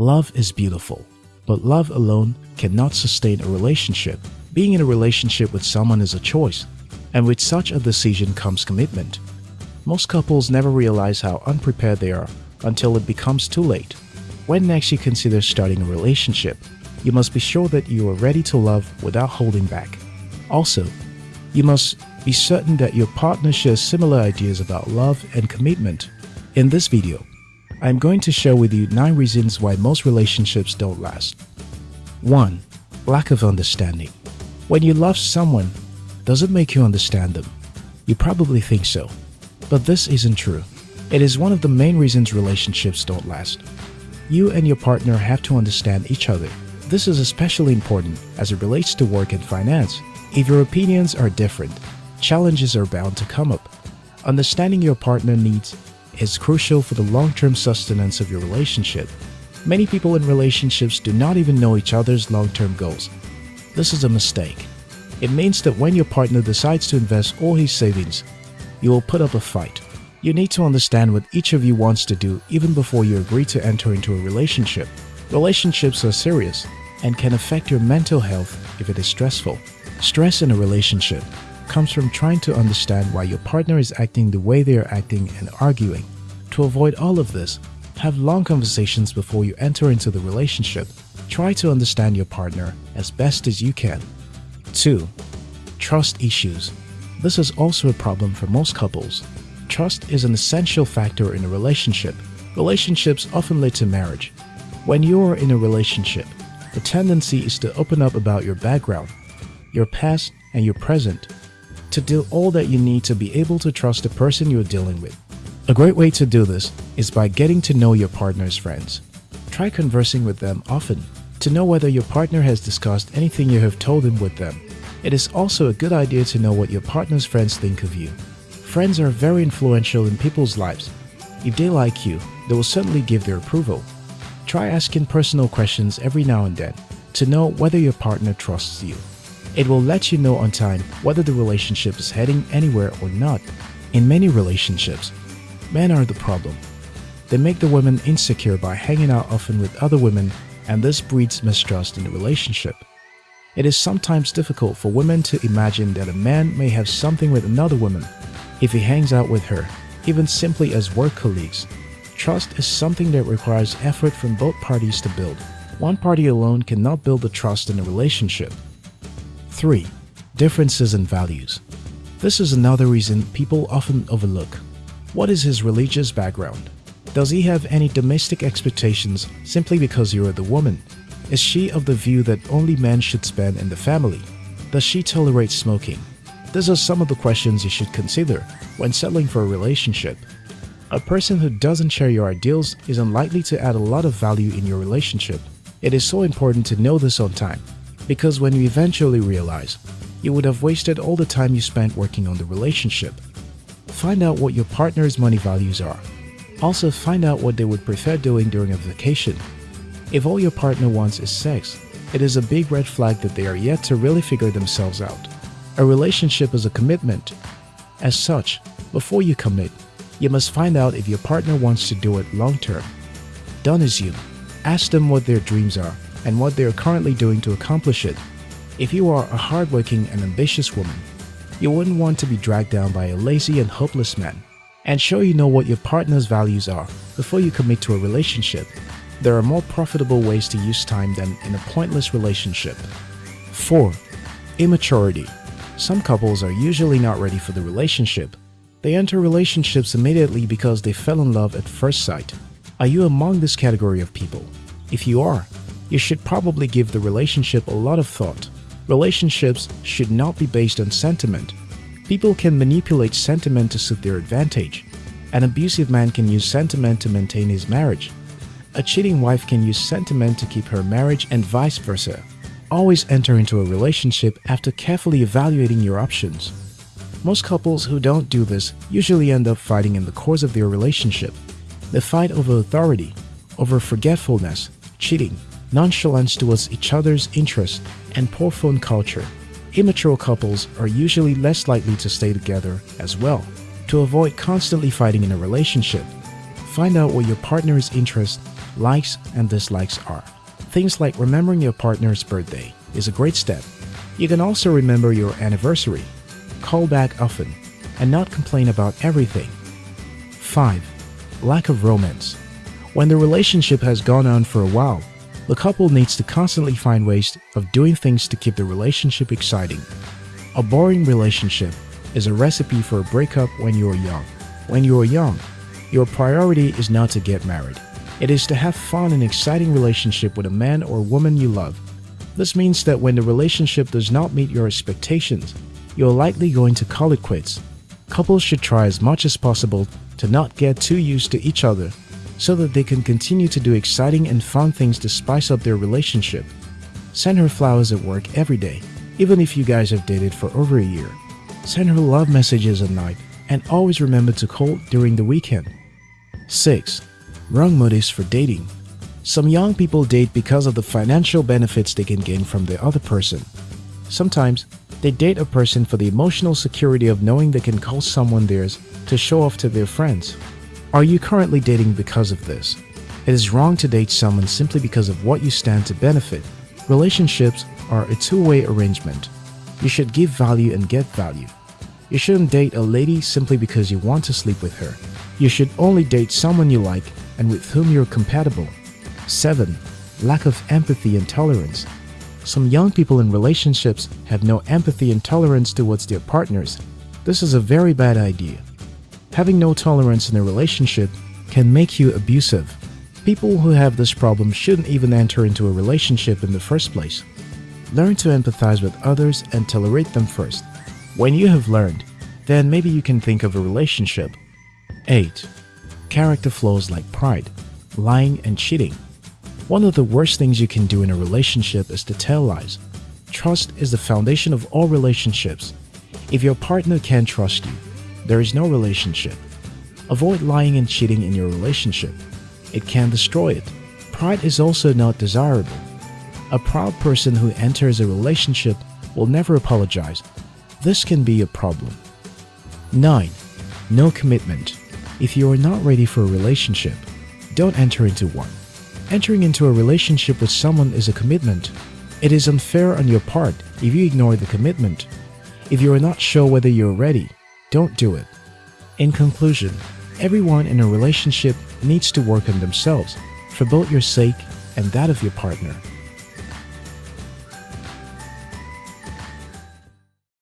Love is beautiful, but love alone cannot sustain a relationship. Being in a relationship with someone is a choice, and with such a decision comes commitment. Most couples never realize how unprepared they are until it becomes too late. When next you consider starting a relationship, you must be sure that you are ready to love without holding back. Also, you must be certain that your partner shares similar ideas about love and commitment. In this video, I am going to share with you 9 reasons why most relationships don't last. 1. Lack of understanding. When you love someone, does it make you understand them? You probably think so, but this isn't true. It is one of the main reasons relationships don't last. You and your partner have to understand each other. This is especially important as it relates to work and finance. If your opinions are different, challenges are bound to come up. Understanding your partner needs is crucial for the long-term sustenance of your relationship. Many people in relationships do not even know each other's long-term goals. This is a mistake. It means that when your partner decides to invest all his savings, you will put up a fight. You need to understand what each of you wants to do even before you agree to enter into a relationship. Relationships are serious and can affect your mental health if it is stressful. Stress in a relationship comes from trying to understand why your partner is acting the way they are acting and arguing. To avoid all of this, have long conversations before you enter into the relationship. Try to understand your partner as best as you can. 2. Trust issues. This is also a problem for most couples. Trust is an essential factor in a relationship. Relationships often lead to marriage. When you are in a relationship, the tendency is to open up about your background, your past, and your present to do all that you need to be able to trust the person you're dealing with. A great way to do this is by getting to know your partner's friends. Try conversing with them often to know whether your partner has discussed anything you have told him with them. It is also a good idea to know what your partner's friends think of you. Friends are very influential in people's lives. If they like you, they will certainly give their approval. Try asking personal questions every now and then to know whether your partner trusts you. It will let you know on time whether the relationship is heading anywhere or not. In many relationships, men are the problem. They make the women insecure by hanging out often with other women and this breeds mistrust in the relationship. It is sometimes difficult for women to imagine that a man may have something with another woman if he hangs out with her, even simply as work colleagues. Trust is something that requires effort from both parties to build. One party alone cannot build the trust in a relationship. 3. Differences in values. This is another reason people often overlook. What is his religious background? Does he have any domestic expectations simply because you are the woman? Is she of the view that only men should spend in the family? Does she tolerate smoking? These are some of the questions you should consider when settling for a relationship. A person who doesn't share your ideals is unlikely to add a lot of value in your relationship. It is so important to know this on time because when you eventually realize, you would have wasted all the time you spent working on the relationship. Find out what your partner's money values are. Also find out what they would prefer doing during a vacation. If all your partner wants is sex, it is a big red flag that they are yet to really figure themselves out. A relationship is a commitment. As such, before you commit, you must find out if your partner wants to do it long term. Don't assume. Ask them what their dreams are and what they are currently doing to accomplish it. If you are a hardworking and ambitious woman, you wouldn't want to be dragged down by a lazy and hopeless man. And sure you know what your partner's values are before you commit to a relationship. There are more profitable ways to use time than in a pointless relationship. 4. Immaturity. Some couples are usually not ready for the relationship. They enter relationships immediately because they fell in love at first sight. Are you among this category of people? If you are, you should probably give the relationship a lot of thought. Relationships should not be based on sentiment. People can manipulate sentiment to suit their advantage. An abusive man can use sentiment to maintain his marriage. A cheating wife can use sentiment to keep her marriage and vice versa. Always enter into a relationship after carefully evaluating your options. Most couples who don't do this usually end up fighting in the course of their relationship. They fight over authority, over forgetfulness, cheating, nonchalance towards each other's interests, and poor phone culture. Immature couples are usually less likely to stay together as well. To avoid constantly fighting in a relationship, find out what your partner's interests likes and dislikes are. Things like remembering your partner's birthday is a great step. You can also remember your anniversary, call back often, and not complain about everything. 5. Lack of romance. When the relationship has gone on for a while, the couple needs to constantly find ways of doing things to keep the relationship exciting. A boring relationship is a recipe for a breakup when you are young. When you are young, your priority is not to get married. It is to have fun and exciting relationship with a man or woman you love. This means that when the relationship does not meet your expectations, you're likely going to call it quits. Couples should try as much as possible to not get too used to each other so that they can continue to do exciting and fun things to spice up their relationship. Send her flowers at work every day, even if you guys have dated for over a year. Send her love messages at night and always remember to call during the weekend. 6. Wrong motives for dating. Some young people date because of the financial benefits they can gain from the other person. Sometimes, they date a person for the emotional security of knowing they can call someone theirs to show off to their friends. Are you currently dating because of this? It is wrong to date someone simply because of what you stand to benefit. Relationships are a two-way arrangement. You should give value and get value. You shouldn't date a lady simply because you want to sleep with her. You should only date someone you like and with whom you're compatible. 7. Lack of empathy and tolerance. Some young people in relationships have no empathy and tolerance towards their partners. This is a very bad idea. Having no tolerance in a relationship can make you abusive. People who have this problem shouldn't even enter into a relationship in the first place. Learn to empathize with others and tolerate them first. When you have learned, then maybe you can think of a relationship. 8. Character flaws like pride, lying and cheating. One of the worst things you can do in a relationship is to tell lies. Trust is the foundation of all relationships. If your partner can't trust you, there is no relationship. Avoid lying and cheating in your relationship. It can destroy it. Pride is also not desirable. A proud person who enters a relationship will never apologize. This can be a problem. 9. No commitment. If you are not ready for a relationship, don't enter into one. Entering into a relationship with someone is a commitment. It is unfair on your part if you ignore the commitment. If you are not sure whether you're ready, don't do it. In conclusion, everyone in a relationship needs to work on themselves for both your sake and that of your partner.